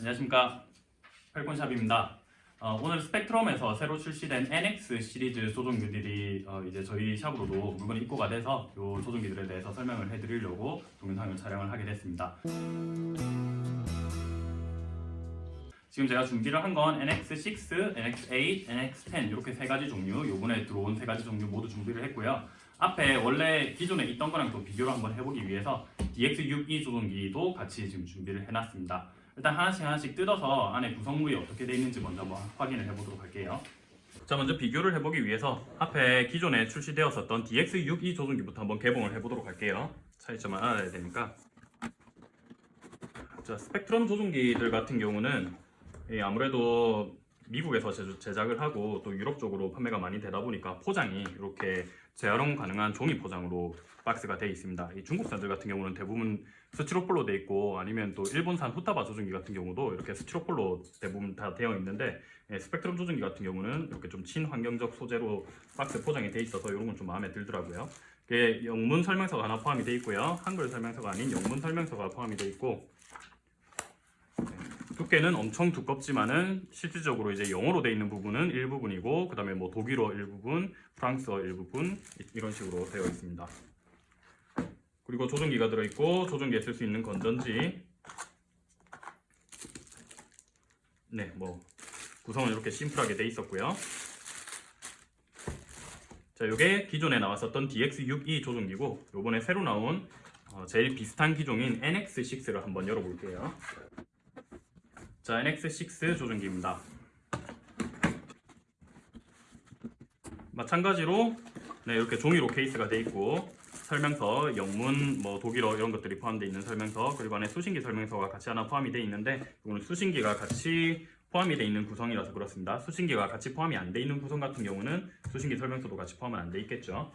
안녕하십니까 팔콘샵입니다. 어, 오늘 스펙트럼에서 새로 출시된 NX 시리즈 조종기들이 어, 이제 저희 샵으로도 물건이 입고가 돼서 이 조종기들에 대해서 설명을 해드리려고 동영상을 촬영을 하게 됐습니다. 지금 제가 준비를 한 건 NX6, NX8, NX10 이렇게 세 가지 종류 요번에 들어온 세 가지 종류 모두 준비를 했고요. 앞에 원래 기존에 있던 거랑 또 비교를 한번 해보기 위해서 DX62 조종기도 같이 지금 준비를 해놨습니다. 일단 하나씩 하나씩 뜯어서 안에 구성물이 어떻게 되어 있는지 먼저 한번 확인을 해보도록 할게요. 자 먼저 비교를 해보기 위해서 앞에 기존에 출시되었었던 DX62 조종기부터 한번 개봉을 해보도록 할게요. 차이점을 알아야 되니까 자 스펙트럼 조종기들 같은 경우는 예, 아무래도 미국에서 제작을 하고 또 유럽 쪽으로 판매가 많이 되다 보니까 포장이 이렇게 재활용 가능한 종이 포장으로 박스가 되어 있습니다. 이 중국산들 같은 경우는 대부분 스티로폴로 되어 있고 아니면 또 일본산 후타바 조종기 같은 경우도 이렇게 스티로폴로 대부분 다 되어 있는데 예, 스펙트럼 조종기 같은 경우는 이렇게 좀 친환경적 소재로 박스 포장이 되어 있어서 이런 건 좀 마음에 들더라고요. 영문 설명서가 하나 포함이 되어 있고요. 한글 설명서가 아닌 영문 설명서가 포함이 되어 있고 두께는 엄청 두껍지만은 실질적으로 이제 영어로 되어 있는 부분은 일부분이고 그 다음에 뭐 독일어 일부분, 프랑스어 일부분 이- 이런 식으로 되어 있습니다. 그리고 조종기가 들어있고 조종기에 쓸 수 있는 건전지 네, 뭐 구성은 이렇게 심플하게 돼 있었고요. 자, 이게 기존에 나왔었던 DX62 조종기고 요번에 새로 나온 어, 제일 비슷한 기종인 NX6를 한번 열어볼게요. 자, NX6 조종기입니다. 마찬가지로 네, 이렇게 종이로 케이스가 되어 있고 설명서, 영문, 뭐 독일어 이런 것들이 포함되어 있는 설명서 그리고 안에 수신기 설명서가 같이 하나 포함이 되어 있는데 이거는 수신기가 같이 포함이 되어 있는 구성이라서 그렇습니다. 수신기가 같이 포함이 안 되어 있는 구성 같은 경우는 수신기 설명서도 같이 포함은 안 되어 있겠죠.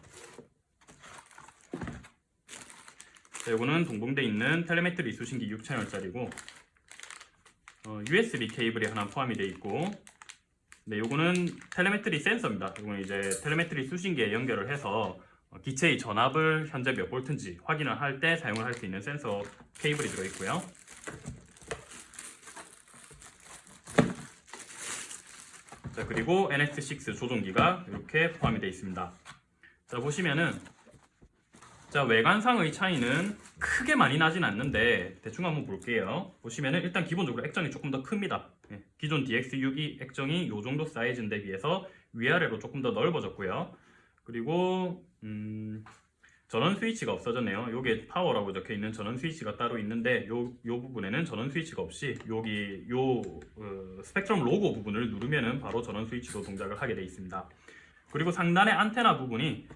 자, 이거는 동봉되어 있는 telemetry 수신기 6채널짜리고 어, USB 케이블이 하나 포함이 되어 있고 네, 요거는 telemetry 센서입니다. 이거는 이제 telemetry 수신기에 연결을 해서 어, 기체의 전압을 현재 몇 볼트인지 확인을 할 때 사용을 할 수 있는 센서 케이블이 들어있고요. 자 그리고 NX6 조종기가 이렇게 포함이 되어 있습니다. 자 보시면은 자 외관상의 차이는 크게 많이 나진 않는데 대충 한번 볼게요. 보시면은 일단 기본적으로 액정이 조금 더 큽니다. 예, 기존 DX62 액정이 이 정도 사이즈인데 비해서 위아래로 조금 더 넓어졌고요. 그리고 음, 전원 스위치가 없어졌네요. 여기에 파워라고 적혀 있는 전원 스위치가 따로 있는데 요, 요 부분에는 전원 스위치가 없이 여기 요 어, 스펙트럼 로고 부분을 누르면은 바로 전원 스위치로 동작을 하게 돼 있습니다. 그리고 상단의 안테나 부분이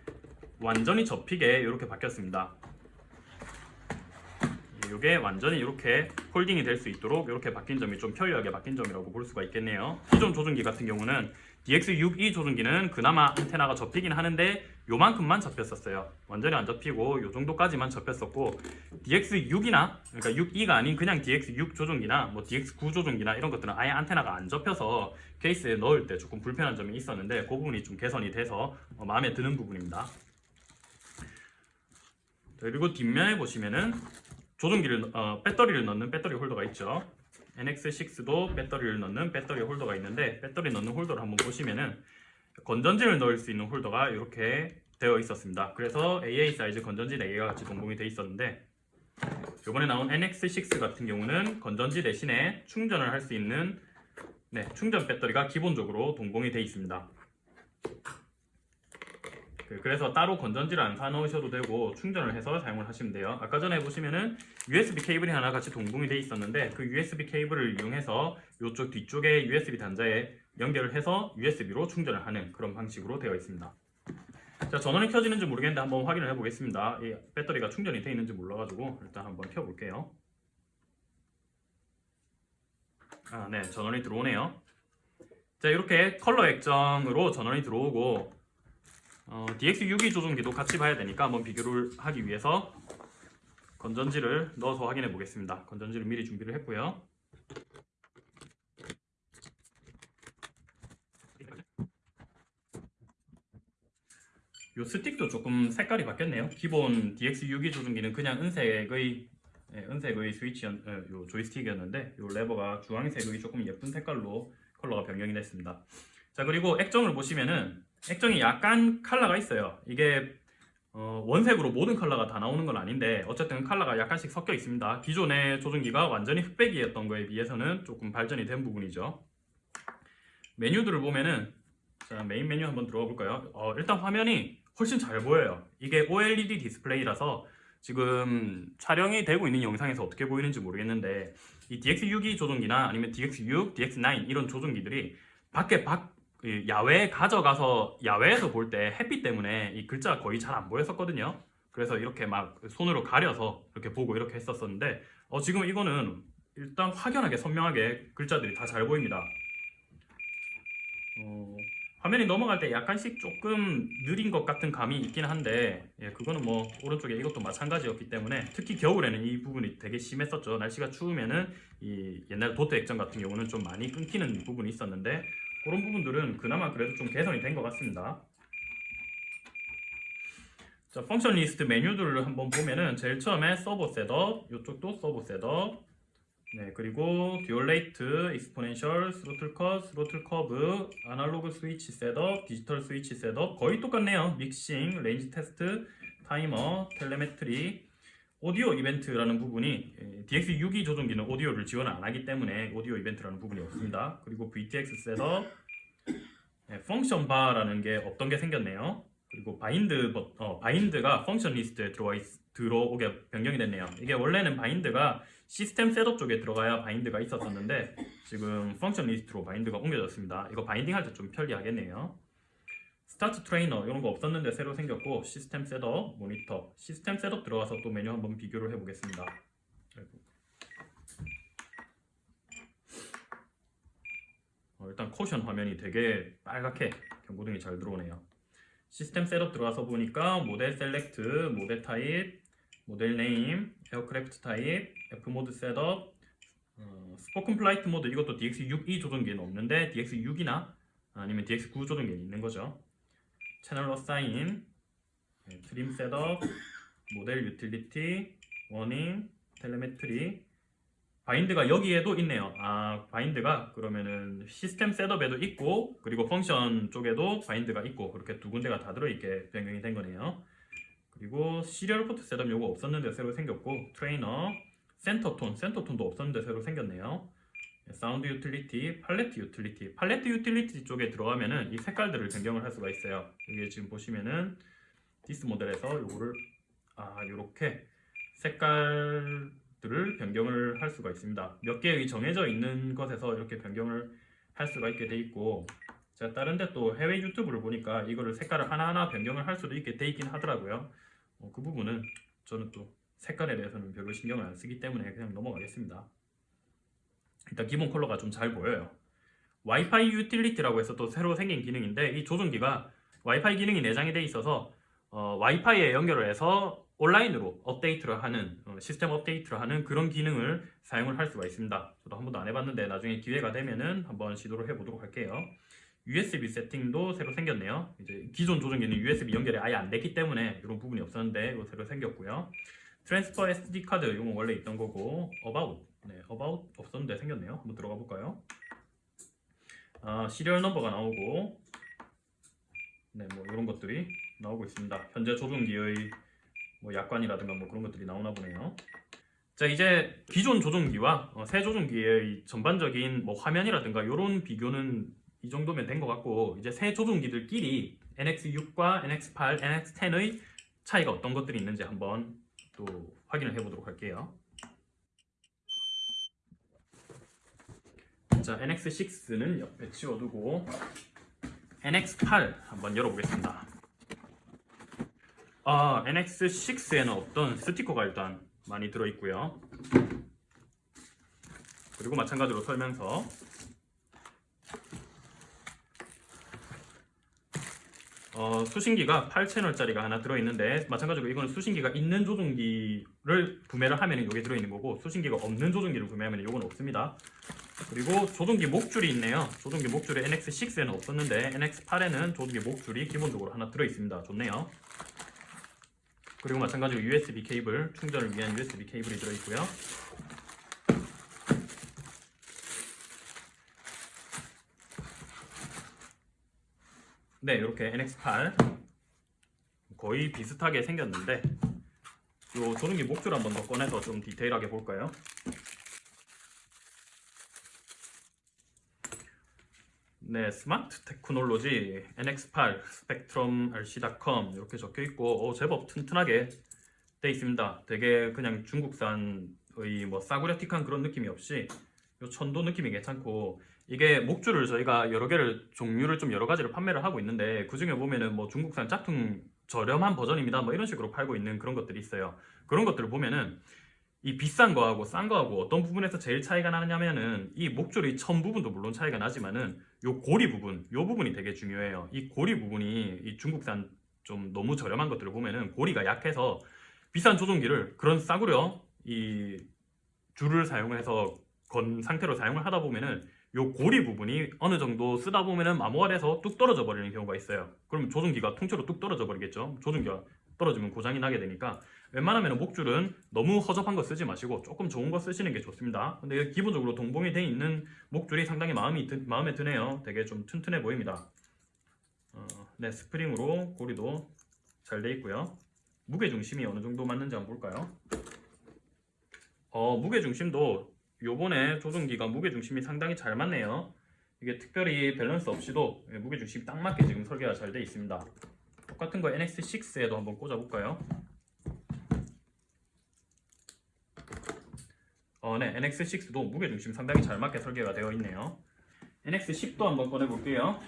완전히 접히게 이렇게 바뀌었습니다. 이게 완전히 이렇게 folding이 될 수 있도록 이렇게 바뀐 점이 좀 편리하게 바뀐 점이라고 볼 수가 있겠네요. 기존 조종기 같은 경우는 DX62 조종기는 그나마 안테나가 접히긴 하는데 요만큼만 접혔었어요. 완전히 안 접히고 요 정도까지만 접혔었고 DX6이나 그러니까 6E가 아닌 그냥 DX6 조종기나 뭐 DX9 조종기나 이런 것들은 아예 안테나가 안 접혀서 케이스에 넣을 때 조금 불편한 점이 있었는데 그 부분이 좀 개선이 돼서 어, 마음에 드는 부분입니다. 자, 그리고 뒷면에 보시면은 조종기를 어, 배터리를 넣는 배터리 홀더가 있죠. NX6도 배터리를 넣는 배터리 홀더가 있는데 배터리 넣는 홀더를 한번 보시면은 건전지를 넣을 수 있는 홀더가 이렇게 되어 있었습니다. 그래서 AA 사이즈 건전지 4개가 같이 동봉이 되어 있었는데 이번에 나온 NX6 같은 경우는 건전지 대신에 충전을 할 수 있는 네, 충전 배터리가 기본적으로 동봉이 되어 있습니다. 그- 그래서 따로 건전지를 안 사놓으셔도 되고 충전을 해서 사용을 하시면 돼요. 아까 전에 보시면은 USB 케이블이 하나 같이 동봉이 돼 있었는데 그 USB 케이블을 이용해서 이쪽 뒤쪽에 USB 단자에 연결을 해서 USB로 충전을 하는 그런 방식으로 되어 있습니다. 자 전원이 켜지는지 모르겠는데 한번 확인을 해 보겠습니다. 이 배터리가 충전이 되어 있는지 몰라가지고 일단 한번 켜 볼게요. 아, 네, 전원이 들어오네요. 자, 이렇게 컬러 액정으로 전원이 들어오고 어, DX62 조종기도 같이 봐야 되니까 한번 비교를 하기 위해서 건전지를 넣어서 확인해 보겠습니다. 건전지를 미리 준비를 했고요. 요 스틱도 조금 색깔이 바뀌었네요. 기본 DX62 조종기는 그냥 은색의 예, 은색의 스위치 어, 요 조이스틱이었는데 요 레버가 주황색의 조금 예쁜 색깔로 컬러가 변경이 됐습니다. 자 그리고 액정을 보시면은 액정이 약간 컬러가 있어요. 이게 어, 원색으로 모든 컬러가 다 나오는 건 아닌데 어쨌든 컬러가 약간씩 섞여 있습니다. 기존의 조종기가 완전히 흑백이었던 거에 비해서는 조금 발전이 된 부분이죠. 메뉴들을 보면은 자 메인 메뉴 한번 들어가 볼까요? 어, 일단 화면이 훨씬 잘 보여요. 이게 OLED 디스플레이라서 지금 촬영이 되고 있는 영상에서 어떻게 보이는지 모르겠는데 이 DX6이 조종기나 아니면 DX6, DX9 이런 조종기들이 밖에 밖이 야외에 가져가서 야외에서 볼 때 햇빛 때문에 이 글자가 거의 잘 안 보였었거든요. 그래서 이렇게 막 손으로 가려서 이렇게 보고 이렇게 했었었는데 어, 지금 이거는 일단 확연하게 선명하게 글자들이 다 잘 보입니다. 어, 화면이 넘어갈 때 약간씩 조금 느린 것 같은 감이 있긴 한데 예, 그거는 뭐 오른쪽에 이것도 마찬가지였기 때문에 특히 겨울에는 이 부분이 되게 심했었죠. 날씨가 추우면은 이 옛날 도트 액정 같은 경우는 좀 많이 끊기는 부분이 있었는데 그런 부분들은 그나마 그래도 좀 개선이 된 것 같습니다. 자, function list 메뉴들을 한번 보면은 제일 처음에 servo setup, 이쪽도 servo setup, 네 그리고 dual rate, exponential, throttle cut, throttle curve, analog switch setup, digital switch setup 거의 똑같네요. mixing, range test, timer, telemetry, audio event라는 부분이 예, DX62 조종기는 오디오를 지원 안 하기 때문에 audio event라는 부분이 없습니다. 그리고 VTX setup, 네, function bar라는 게 없던 게 생겼네요. 그리고 bind 버- 어, bind가 function list에 들어와 있, 들어오게 변경이 됐네요. 이게 원래는 bind가 system setup 쪽에 들어가야 bind가 있었었는데 지금 function list로 bind가 옮겨졌습니다. 이거 binding 할 때 좀 편리하겠네요. start trainer 이런 거 없었는데 새로 생겼고 system setup, monitor, system setup 들어가서 또 메뉴 한번 비교를 해보겠습니다. 어, 일단 caution 화면이 되게 빨갛게 경고등이 잘 들어오네요. system setup 들어가서 보니까 model select, model type, model name, aircraft type, F mode setup, 어, spoken flight mode 이것도 DX6E 조종기에는 없는데 DX6이나 아니면 DX9 조종기에 있는 거죠. channel assign, 네, trim setup, model utility, warning, telemetry, bind가 여기에도 있네요. 아, bind가 그러면은 system setup에도 있고 그리고 function 쪽에도 bind가 있고 그렇게 두 군데가 다 들어있게 변경이 된 거네요. 그리고 serial port setup 요거 없었는데 새로 생겼고 trainer, center tone, center tone도 없었는데 새로 생겼네요. sound utility, palette utility. palette utility 쪽에 들어가면은 이 색깔들을 변경을 할 수가 있어요. 여기 지금 보시면은 this model에서 요거를 아 요렇게 색깔들을 변경을 할 수가 있습니다. 몇 개의 정해져 있는 것에서 이렇게 변경을 할 수가 있게 돼 있고 제가 다른데 또 해외 유튜브를 보니까 이거를 색깔을 하나하나 변경을 할 수도 있게 돼 있긴 하더라고요. 어, 그 부분은 저는 또 색깔에 대해서는 별로 신경을 안 쓰기 때문에 그냥 넘어가겠습니다. 일단 기본 컬러가 좀 잘 보여요. 와이파이 유틸리티라고 해서 또 새로 생긴 기능인데 이 조종기가 와이파이 기능이 내장이 돼 있어서 어, 와이파이에 연결을 해서 온라인으로 업데이트를 하는 어, 시스템 업데이트를 하는 그런 기능을 사용을 할 수가 있습니다. 저도 한 번도 안 해봤는데 나중에 기회가 되면은 한번 시도를 해보도록 할게요. USB 세팅도 새로 생겼네요. 이제 기존 조종기는 USB 연결이 아예 안 됐기 때문에 이런 부분이 없었는데 이거 새로 생겼고요. transfer SD card 이건 원래 있던 거고 About 네 About 없었는데 생겼네요. 한번 들어가 볼까요? 아 시리얼 넘버가 나오고 네 뭐 이런 것들이 나오고 있습니다. 현재 조종기의 뭐 약관이라든가 뭐 그런 것들이 나오나 보네요. 자 이제 기존 조종기와 어, 새 조종기의 전반적인 뭐 화면이라든가 이런 비교는 이 정도면 된 것 같고 이제 새 조종기들끼리 NX6과 NX8, NX10의 차이가 어떤 것들이 있는지 한번 또 확인을 해보도록 할게요. 자 NX6는 옆에 치워두고 NX8 한번 열어보겠습니다. 아 NX6에는 어떤 스티커가 일단 많이 들어있고요. 그리고 마찬가지로 설명서 어, 수신기가 8채널짜리가 하나 들어있는데 마찬가지로 이거는 수신기가 있는 조종기를 구매를 하면 이게 들어있는 거고 수신기가 없는 조종기를 구매하면 이건 없습니다 그리고 조종기 목줄이 있네요 조종기 목줄이 NX6에는 없었는데 NX8에는 조종기 목줄이 기본적으로 하나 들어있습니다 좋네요 그리고 마찬가지로 USB 케이블 충전을 위한 USB 케이블이 들어있고요. 네, 이렇게 NX8 거의 비슷하게 생겼는데 요 조종기 목줄 한번 더 꺼내서 좀 디테일하게 볼까요? 네, Smart Technology NX8 Spektrum RC.com 이렇게 적혀 있고 어, 제법 튼튼하게 돼 있습니다. 되게 그냥 중국산의 뭐 싸구려틱한 그런 느낌이 없이 요 천도 느낌이 괜찮고 이게 목줄을 저희가 여러 개를 종류를 좀 여러 가지를 판매를 하고 있는데 그 중에 보면은 뭐 중국산 짝퉁 저렴한 버전입니다. 뭐 이런 식으로 팔고 있는 그런 것들이 있어요. 그런 것들을 보면은 이 비싼 거하고 싼 거하고 어떤 부분에서 제일 차이가 나느냐면은 이 목줄의 천 부분도 물론 차이가 나지만은 요 고리 부분, 요 부분이 되게 중요해요. 이 고리 부분이 이 중국산 좀 너무 저렴한 것들을 보면은 고리가 약해서 비싼 조종기를 그런 싸구려 이 줄을 사용해서 건 상태로 사용을 하다 보면은 요 고리 부분이 어느 정도 쓰다 보면은 마모알에서 뚝 떨어져 버리는 경우가 있어요. 그럼 조종기가 통째로 뚝 떨어져 버리겠죠. 조종기가 떨어지면 고장이 나게 되니까 웬만하면 목줄은 너무 허접한 거 쓰지 마시고 조금 좋은 거 쓰시는 게 좋습니다. 근데 기본적으로 동봉이 돼 있는 목줄이 상당히 마음이 드, 마음에 드네요. 되게 좀 튼튼해 보입니다. 어, 네 스프링으로 고리도 잘 돼 있고요. 무게 중심이 어느 정도 맞는지 한번 볼까요? 어, 무게 중심도 요번에 조종기가 무게 중심이 상당히 잘 맞네요. 이게 특별히 밸런스 없이도 무게 중심이 딱 맞게 지금 설계가 잘 돼 있습니다. 똑같은 거 NX6에도 한번 꽂아 볼까요? 어, 네, NX6도 무게 중심 상당히 잘 맞게 설계가 되어 있네요. NX10도 한번 꺼내 볼게요.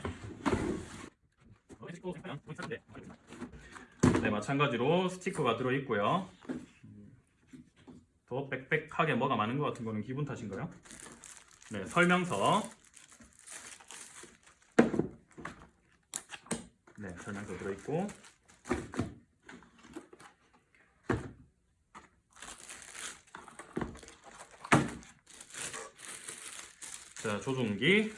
네, 마찬가지로 스티커가 들어 있고요. 더 빽빽하게 뭐가 많은 것 같은 거는 기분 탓인가요? 네, 설명서. 네, 설명서 들어있고. 자, 조종기.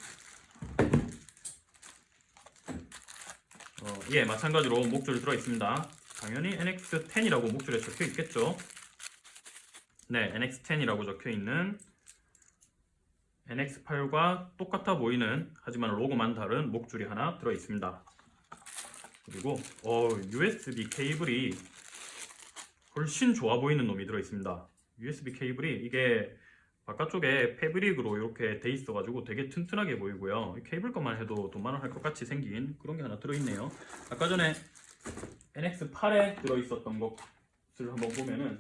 어, 예, 마찬가지로 목줄 들어있습니다. 당연히 NX10이라고 목줄에 적혀 있겠죠. 네, NX10이라고 적혀 있는 NX8과 똑같아 보이는 하지만 로고만 다른 목줄이 하나 들어 있습니다. 그리고 어, USB 케이블이 훨씬 좋아 보이는 놈이 들어 있습니다. USB 케이블이 이게 바깥쪽에 패브릭으로 이렇게 돼 있어 가지고 되게 튼튼하게 보이고요. 케이블 것만 해도 돈 많은 할것 같이 생긴 그런 게 하나 들어있네요. 아까 전에 NX8에 들어있었던 것을 한번 보면은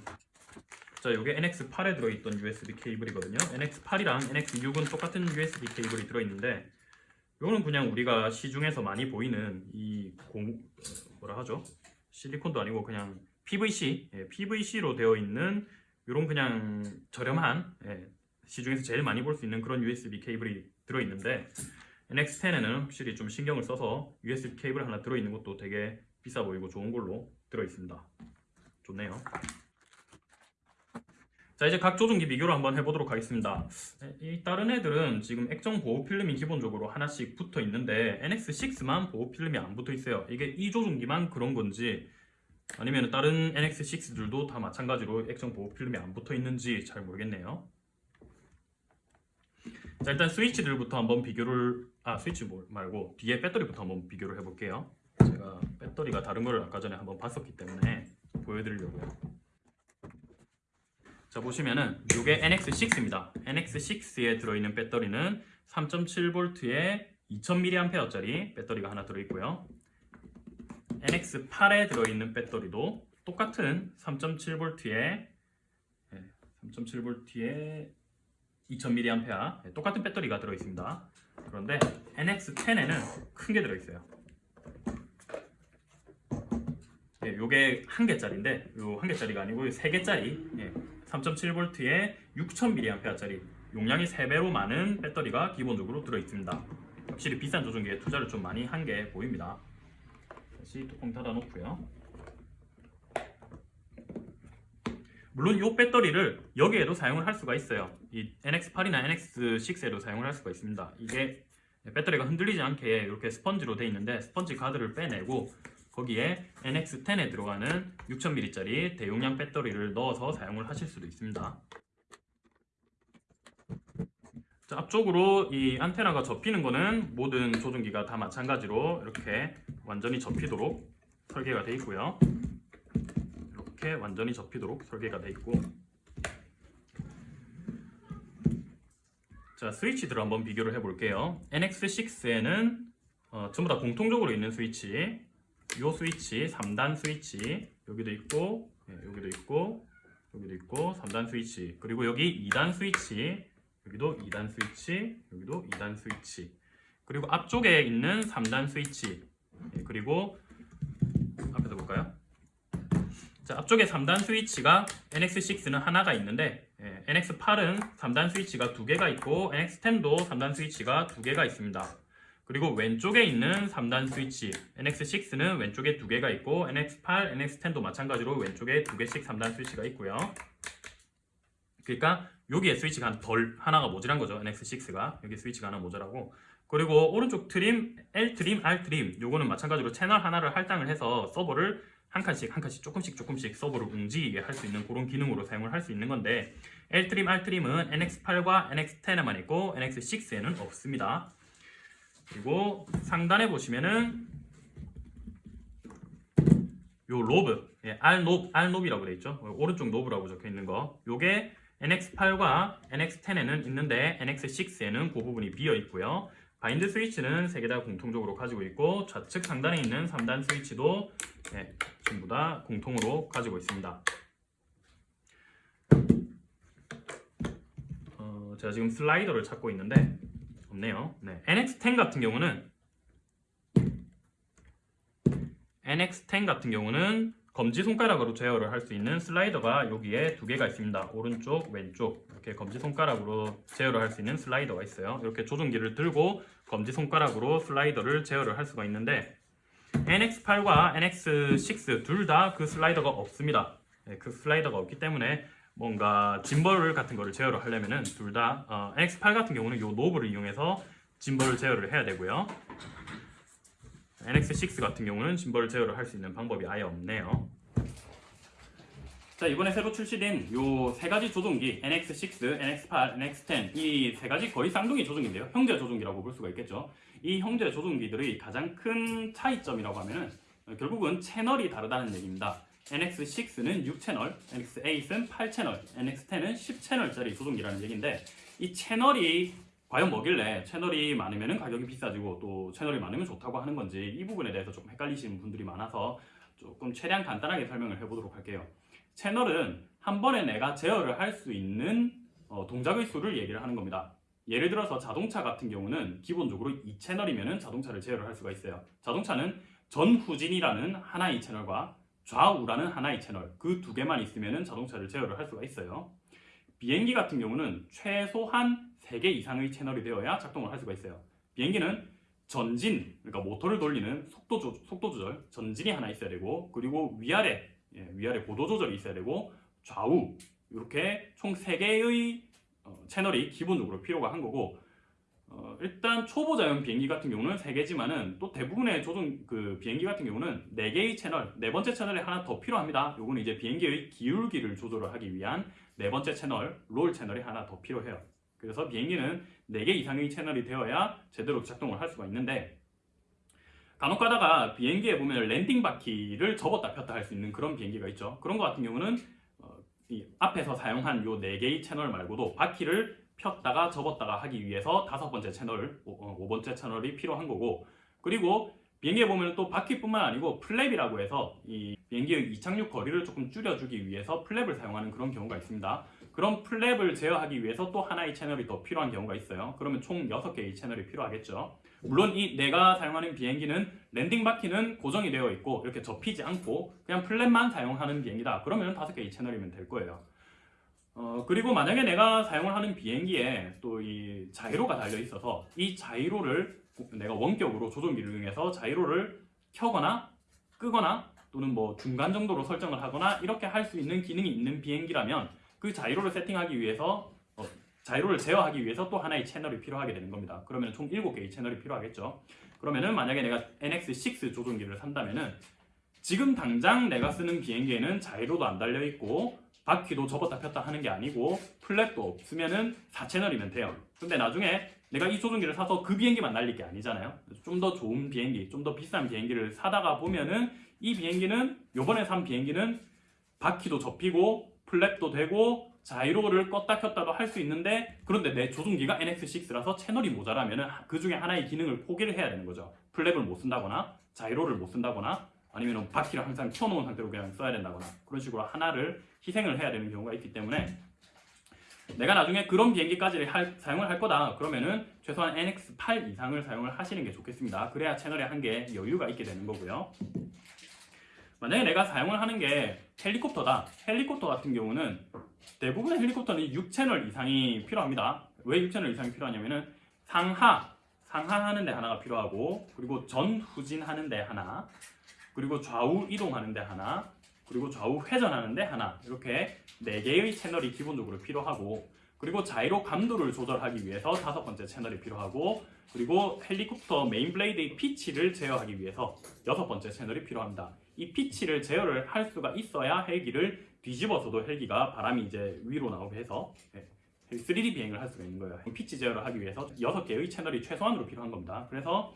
자, 이게 NX8에 들어있던 USB 케이블이거든요. NX8이랑 NX6은 똑같은 USB 케이블이 들어있는데 이거는 그냥 우리가 시중에서 많이 보이는 이 공, 뭐라 하죠? 실리콘도 아니고 그냥 PVC, 예, PVC로 되어 있는 이런 그냥 저렴한 예, 시중에서 제일 많이 볼 수 있는 그런 USB 케이블이 들어있는데 NX10에는 확실히 좀 신경을 써서 USB 케이블 하나 들어있는 것도 되게 비싸 보이고 좋은 걸로 들어있습니다. 좋네요. 자 이제 각 조종기 비교를 한번 해보도록 하겠습니다. 이 다른 애들은 지금 액정 보호 필름이 기본적으로 하나씩 붙어 있는데 NX6만 보호 필름이 안 붙어 있어요. 이게 이 조종기만 그런 건지 아니면 다른 NX6들도 다 마찬가지로 액정 보호 필름이 안 붙어 있는지 잘 모르겠네요. 자 일단 스위치들부터 한번 비교를 아 스위치 뭐 말고 뒤에 배터리부터 한번 비교를 해볼게요. 제가 배터리가 다른 걸 아까 전에 한번 봤었기 때문에 보여드리려고요. 자 보시면은 이게 NX6입니다. NX6에 들어있는 배터리는 3.7V에 2000mAh짜리 배터리가 하나 들어있고요. NX8에 들어있는 배터리도 똑같은 3.7V에 3.7V에 2000mAh 똑같은 배터리가 들어있습니다. 그런데 NX10에는 큰 게 들어있어요. 예, 요게 한 개짜리인데 요 한 개짜리가 아니고 세 개짜리 예, 3.7V에 6000mAh짜리 용량이 3배로 많은 배터리가 기본적으로 들어있습니다. 확실히 비싼 조종기에 투자를 좀 많이 한 게 보입니다. 다시 뚜껑 닫아 놓고요. 물론 이 배터리를 여기에도 사용을 할 수가 있어요. 이 NX8이나 NX6에도 사용을 할 수가 있습니다. 이게 배터리가 흔들리지 않게 이렇게 스펀지로 되어 있는데 스펀지 가드를 빼내고 거기에 NX10에 들어가는 6000mAh짜리 대용량 배터리를 넣어서 사용을 하실 수도 있습니다. 자, 앞쪽으로 이 안테나가 접히는 거는 모든 조종기가 다 마찬가지로 이렇게 완전히 접히도록 설계가 되어 있고요. 이렇게 완전히 접히도록 설계가 되어 있고 자 스위치들 한번 비교를 해볼게요. NX6에는 어, 전부 다 공통적으로 있는 스위치 요 스위치 3단 스위치 여기도 있고 예, 여기도 있고 여기도 있고 3단 스위치 그리고 여기 2단 스위치 여기도 2단 스위치 여기도 2단 스위치 그리고 앞쪽에 있는 3단 스위치 예, 그리고 앞에서 볼까요? 자 앞쪽에 3단 스위치가 NX6는 하나가 있는데 예, NX8은 3단 스위치가 두 개가 있고 NX10도 3단 스위치가 두 개가 있습니다. 그리고 왼쪽에 있는 3단 스위치 NX6는 왼쪽에 두 개가 있고 NX8, NX10도 마찬가지로 왼쪽에 두 개씩 3단 스위치가 있고요. 그러니까 여기에 스위치가 한덜 하나가 모자란 거죠. NX6가 여기 스위치가 하나 모자라고 그리고 오른쪽 trim L trim, R trim 요거는 마찬가지로 채널 하나를 할당을 해서 서보를 한 칸씩 한 칸씩 조금씩 조금씩 서보를 움직이게 할 수 있는 그런 기능으로 사용을 할 수 있는 건데 L 트림, R 트림은 NX8과 NX10에만 있고 NX6에는 없습니다. 그리고 상단에 보시면은 요 로브, 예, R 노브, R knob라고 되어 있죠. 오른쪽 노브라고 적혀 있는 거. 요게 NX8과 NX10에는 있는데 NX6에는 그 부분이 비어 있고요. bind 스위치는 세개다 공통적으로 가지고 있고 좌측 상단에 있는 3단 스위치도 예, 전부 다 공통으로 가지고 있습니다. 어, 제가 지금 슬라이더를 찾고 있는데 없네요. 네, NX10 같은 경우는 NX10 같은 경우는 검지 손가락으로 제어를 할 수 있는 슬라이더가 여기에 두 개가 있습니다. 오른쪽, 왼쪽 이렇게 검지 손가락으로 제어를 할 수 있는 슬라이더가 있어요. 이렇게 조종기를 들고 검지 손가락으로 슬라이더를 제어를 할 수가 있는데 NX8과 NX6 둘 다 그 슬라이더가 없습니다. 네, 그 슬라이더가 없기 때문에 뭔가 짐벌 같은 거를 제어를 하려면은 둘다 어, NX8 같은 경우는 이 노브를 이용해서 짐벌 제어를 해야 되고요. NX6 같은 경우는 짐벌 제어를 할 수 있는 방법이 아예 없네요. 자 이번에 새로 출시된 요 세 가지 조종기 NX6, NX8, NX10 이 세 가지 거의 쌍둥이 조종기인데요. 형제 조종기라고 볼 수가 있겠죠. 이 형제 조종기들의 가장 큰 차이점이라고 하면은 어, 결국은 채널이 다르다는 얘기입니다. NX6는 6채널, NX8은 8채널, NX10은 10채널짜리 조종기라는 얘기인데 이 채널이 과연 뭐길래 채널이 많으면 가격이 비싸지고 또 채널이 많으면 좋다고 하는 건지 이 부분에 대해서 조금 헷갈리시는 분들이 많아서 조금 최대한 간단하게 설명을 해보도록 할게요. 채널은 한 번에 내가 제어를 할 수 있는 어, 동작의 수를 얘기를 하는 겁니다. 예를 들어서 자동차 같은 경우는 기본적으로 2채널이면 자동차를 제어를 할 수가 있어요. 자동차는 전후진이라는 하나의 채널과 좌우라는 하나의 채널 그 두 개만 있으면 자동차를 제어를 할 수가 있어요. 비행기 같은 경우는 최소한 3개 이상의 채널이 되어야 작동을 할 수가 있어요. 비행기는 전진, 그러니까 모터를 돌리는 속도, 조, 속도 조절, 전진이 하나 있어야 되고 그리고 위아래, 예, 위아래 고도 조절이 있어야 되고 좌우 이렇게 총 3개의 어, 채널이 기본적으로 필요가 한 거고 어, 일단 초보자용 비행기 같은 경우는 3개지만은 또 대부분의 조종 그 비행기 같은 경우는 4개의 채널, 네 번째 채널이 하나 더 필요합니다. 요거는 이제 비행기의 기울기를 조절을 하기 위한 네 번째 채널, 롤 채널이 하나 더 필요해요. 그래서 비행기는 4개 이상의 채널이 되어야 제대로 작동을 할 수가 있는데 간혹 가다가 비행기에 보면 landing 바퀴를 접었다 폈다 할 수 있는 그런 비행기가 있죠. 그런 것 같은 경우는 어, 이 앞에서 사용한 요 4개의 채널 말고도 바퀴를 폈다가 접었다가 하기 위해서 다섯 번째 채널, 오, 5번째 채널이 필요한 거고 그리고 비행기에 보면 또 바퀴뿐만 아니고 플랩이라고 해서 이 비행기의 이착륙 거리를 조금 줄여주기 위해서 플랩을 사용하는 그런 경우가 있습니다. 그런 플랩을 제어하기 위해서 또 하나의 채널이 더 필요한 경우가 있어요. 그러면 총 6개의 채널이 필요하겠죠. 물론 이 내가 사용하는 비행기는 landing 바퀴는 고정이 되어 있고 이렇게 접히지 않고 그냥 플랩만 사용하는 비행기다. 그러면 5개의 채널이면 될 거예요. 어, 그리고 만약에 내가 사용을 하는 비행기에 또 이 자이로가 달려 있어서 이 자이로를 내가 원격으로 조종기를 이용해서 자이로를 켜거나 끄거나 또는 뭐 중간 정도로 설정을 하거나 이렇게 할 수 있는 기능이 있는 비행기라면 그 자이로를 세팅하기 위해서 어, 자이로를 제어하기 위해서 또 하나의 채널이 필요하게 되는 겁니다. 그러면 총 7개의 채널이 필요하겠죠. 그러면은 만약에 내가 NX6 조종기를 산다면은 지금 당장 내가 쓰는 비행기에는 자이로도 안 달려 있고 바퀴도 접었다 폈다 하는 게 아니고 플랩도 없으면은 4채널이면 돼요. 근데 나중에 내가 이 조종기를 사서 그 비행기만 날릴 게 아니잖아요. 좀 더 좋은 비행기, 좀 더 비싼 비행기를 사다가 보면은 이 비행기는 요번에 산 비행기는 바퀴도 접히고 플랩도 되고 자이로를 껐다 켰다도 할 수 있는데 그런데 내 조종기가 NX6라서 채널이 모자라면은 그 중에 하나의 기능을 포기를 해야 되는 거죠. 플랩을 못 쓴다거나 자이로를 못 쓴다거나 아니면 바퀴를 항상 켜놓은 상태로 그냥 써야 된다거나 그런 식으로 하나를 희생을 해야 되는 경우가 있기 때문에 내가 나중에 그런 비행기까지 할- 사용을 할 거다 그러면은 최소한 NX8 이상을 사용을 하시는 게 좋겠습니다. 그래야 채널에 한 개 여유가 있게 되는 거고요. 만약에 내가 사용을 하는 게 헬리콥터다. 헬리콥터 같은 경우는 대부분의 헬리콥터는 6채널 이상이 필요합니다. 왜 6채널 이상이 필요하냐면은 상하, 상하하는 데 하나가 필요하고 그리고 전후진하는 데 하나 그리고 좌우 이동하는 데 하나 그리고 좌우 회전하는 데 하나 이렇게 네 개의 채널이 기본적으로 필요하고 그리고 자이로 감도를 조절하기 위해서 다섯 번째 채널이 필요하고 그리고 헬리콥터 main blade의 피치를 제어하기 위해서 여섯 번째 채널이 필요합니다. 이 피치를 제어를 할 수가 있어야 헬기를 뒤집어서도 헬기가 바람이 이제 위로 나오게 해서 예, 3D 비행을 할 수가 있는 거예요. 피치 제어를 하기 위해서 여섯 개의 채널이 최소한으로 필요한 겁니다. 그래서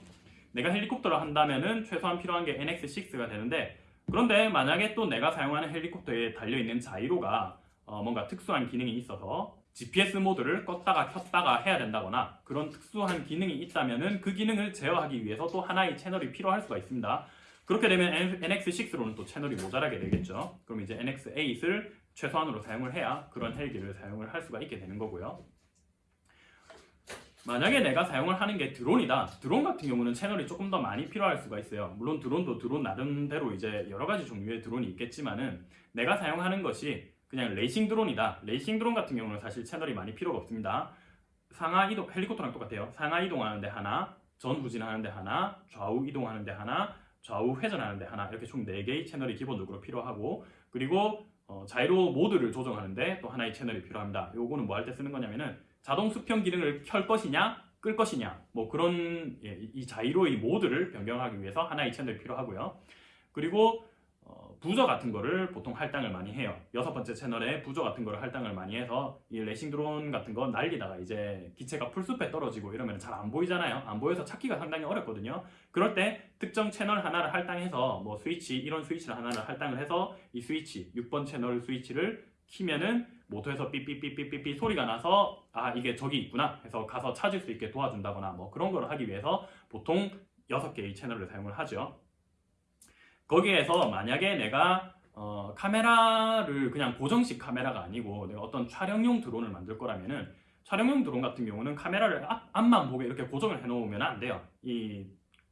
내가 헬리콥터를 한다면 은 최소한 필요한 게 NX6가 되는데 그런데 만약에 또 내가 사용하는 헬리콥터에 달려있는 자이로가 어, 뭔가 특수한 기능이 있어서 GPS 모드를 껐다가 켰다가 해야 된다거나 그런 특수한 기능이 있다면은 그 기능을 제어하기 위해서 또 하나의 채널이 필요할 수가 있습니다. 그렇게 되면 NX6로는 또 채널이 모자라게 되겠죠. 그럼 이제 NX8을 최소한으로 사용을 해야 그런 헬기를 사용을 할 수가 있게 되는 거고요. 만약에 내가 사용을 하는 게 드론이다. 드론 같은 경우는 채널이 조금 더 많이 필요할 수가 있어요. 물론 드론도 드론 나름대로 이제 여러 가지 종류의 드론이 있겠지만은 내가 사용하는 것이 그냥 레이싱 드론이다. 레이싱 드론 같은 경우는 사실 채널이 많이 필요가 없습니다. 상하 이동 헬리콥터랑 똑같아요. 상하 이동하는 데 하나, 전 후진하는 데 하나, 좌우 이동하는 데 하나, 좌우 회전하는 데 하나 이렇게 총 4개의 채널이 기본적으로 필요하고 그리고 어, 자이로 모드를 조정하는데 또 하나의 채널이 필요합니다. 요거는 뭐 할 때 쓰는 거냐면은 자동 수평 기능을 켤 것이냐 끌 것이냐 뭐 그런 예, 이 자이로의 모드를 변경하기 위해서 하나의 채널이 필요하고요. 그리고 어, 부저 같은 거를 보통 할당을 많이 해요. 여섯 번째 채널에 부저 같은 거를 할당을 많이 해서 이 레이싱 드론 같은 거 날리다가 이제 기체가 풀숲에 떨어지고 이러면 잘 안 보이잖아요. 안 보여서 찾기가 상당히 어렵거든요. 그럴 때 특정 채널 하나를 할당해서 뭐 스위치 이런 스위치를 하나를 할당을 해서 이 스위치 6번 채널 스위치를 키면은 모터에서 삐삐삐삐삐삐 소리가 나서 아 이게 저기 있구나 해서 가서 찾을 수 있게 도와준다거나 뭐 그런 거를 하기 위해서 보통 6개의 채널을 사용을 하죠. 거기에서 만약에 내가 어, 카메라를 그냥 고정식 카메라가 아니고 내가 어떤 촬영용 드론을 만들 거라면은 촬영용 드론 같은 경우는 카메라를 앞, 앞만 보게 이렇게 고정을 해 놓으면 안 돼요. 이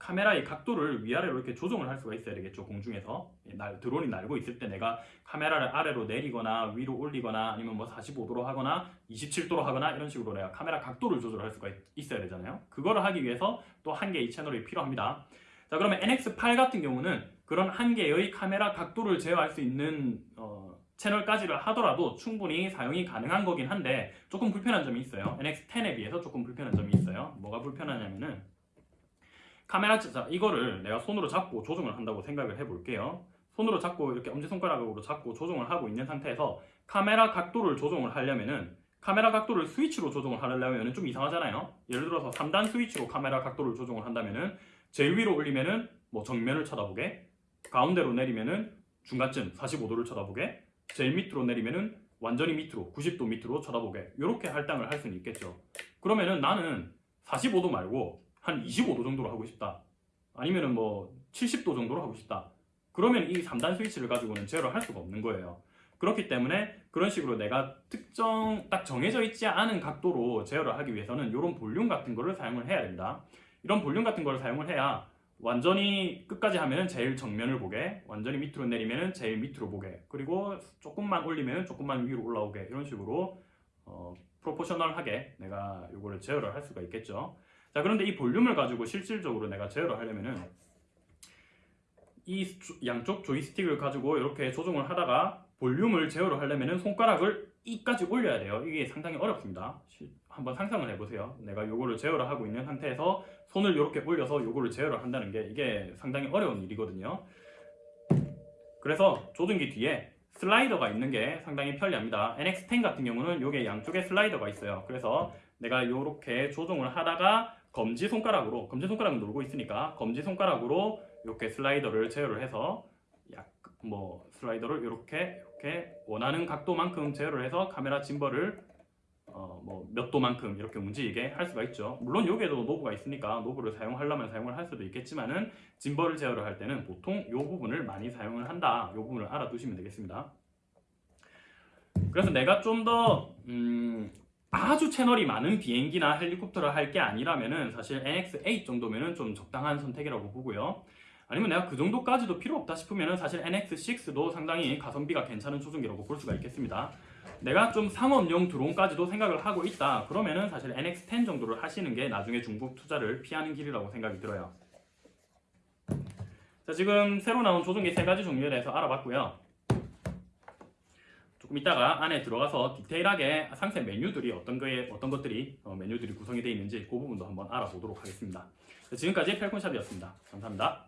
카메라의 각도를 위아래로 이렇게 조정을 할 수가 있어야 되겠죠. 공중에서. 날, 드론이 날고 있을 때 내가 카메라를 아래로 내리거나 위로 올리거나 아니면 뭐 45도로 하거나 27도로 하거나 이런 식으로 내가 카메라 각도를 조절할 수가 있, 있어야 되잖아요. 그거를 하기 위해서 또 한 개의 채널이 필요합니다. 자 그러면 NX8 같은 경우는 그런 한 개의 카메라 각도를 제어할 수 있는 어, 채널까지를 하더라도 충분히 사용이 가능한 거긴 한데 조금 불편한 점이 있어요. NX10에 비해서 조금 불편한 점이 있어요. 뭐가 불편하냐면은 카메라 자 이거를 내가 손으로 잡고 조정을 한다고 생각을 해볼게요. 손으로 잡고 이렇게 엄지손가락으로 잡고 조정을 하고 있는 상태에서 카메라 각도를 조정을 하려면은 카메라 각도를 스위치로 조정을 하려면 좀 이상하잖아요. 예를 들어서 3단 스위치로 카메라 각도를 조정을 한다면은 제일 위로 올리면 은 뭐 정면을 쳐다보게, 가운데로 내리면 은 중간쯤 45도를 쳐다보게, 제일 밑으로 내리면 은 완전히 밑으로 90도 밑으로 쳐다보게 이렇게 할당을 할 수는 있겠죠. 그러면 은 나는 45도 말고 한 25도 정도로 하고 싶다. 아니면은 뭐 70도 정도로 하고 싶다. 그러면 이 3단 스위치를 가지고는 제어를 할 수가 없는 거예요. 그렇기 때문에 그런 식으로 내가 특정 딱 정해져 있지 않은 각도로 제어를 하기 위해서는 이런 볼륨 같은 거를 사용을 해야 된다. 이런 볼륨 같은 거를 사용을 해야 완전히 끝까지 하면은 제일 정면을 보게, 완전히 밑으로 내리면은 제일 밑으로 보게, 그리고 조금만 올리면은 조금만 위로 올라오게 이런 식으로 어, 프로포셔널하게 내가 이거를 제어를 할 수가 있겠죠. 자 그런데 이 볼륨을 가지고 실질적으로 내가 제어를 하려면은 이 조- 양쪽 조이스틱을 가지고 이렇게 조정을 하다가 볼륨을 제어를 하려면은 손가락을 이까지 올려야 돼요. 이게 상당히 어렵습니다. 시- 한번 상상을 해보세요. 내가 요거를 제어를 하고 있는 상태에서 손을 이렇게 올려서 요거를 제어를 한다는 게 이게 상당히 어려운 일이거든요. 그래서 조종기 뒤에 슬라이더가 있는 게 상당히 편리합니다. NX10 같은 경우는 요게 양쪽에 슬라이더가 있어요. 그래서 내가 이렇게 조종을 하다가 검지 손가락으로 검지 손가락을 누르고 있으니까 검지 손가락으로 이렇게 슬라이더를 제어를 해서 약 뭐 슬라이더를 이렇게 이렇게 원하는 각도만큼 제어를 해서 카메라 gimbal을 어 뭐 몇 도만큼 이렇게 움직이게 할 수가 있죠. 물론 여기에도 knob가 있으니까 knob를 사용하려면 사용을 할 수도 있겠지만은 gimbal을 제어를 할 때는 보통 이 부분을 많이 사용을 한다. 이 부분을 알아두시면 되겠습니다. 그래서 내가 좀더 음, 아주 채널이 많은 비행기나 헬리콥터를 할 게 아니라면은 사실 NX8 정도면은 좀 적당한 선택이라고 보고요. 아니면 내가 그 정도까지도 필요 없다 싶으면은 사실 NX6도 상당히 가성비가 괜찮은 조종기라고 볼 수가 있겠습니다. 내가 좀 상업용 드론까지도 생각을 하고 있다. 그러면은 사실 NX10 정도를 하시는 게 나중에 중국 투자를 피하는 길이라고 생각이 들어요. 자, 지금 새로 나온 조종기 세 가지 종류에 대해서 알아봤고요. 조금 이따가 안에 들어가서 디테일하게 상세 메뉴들이 어떤 거에 어떤 것들이 어, 메뉴들이 구성이 되어 있는지 그 부분도 한번 알아보도록 하겠습니다. 자, 지금까지 펠콘샵이었습니다. 감사합니다.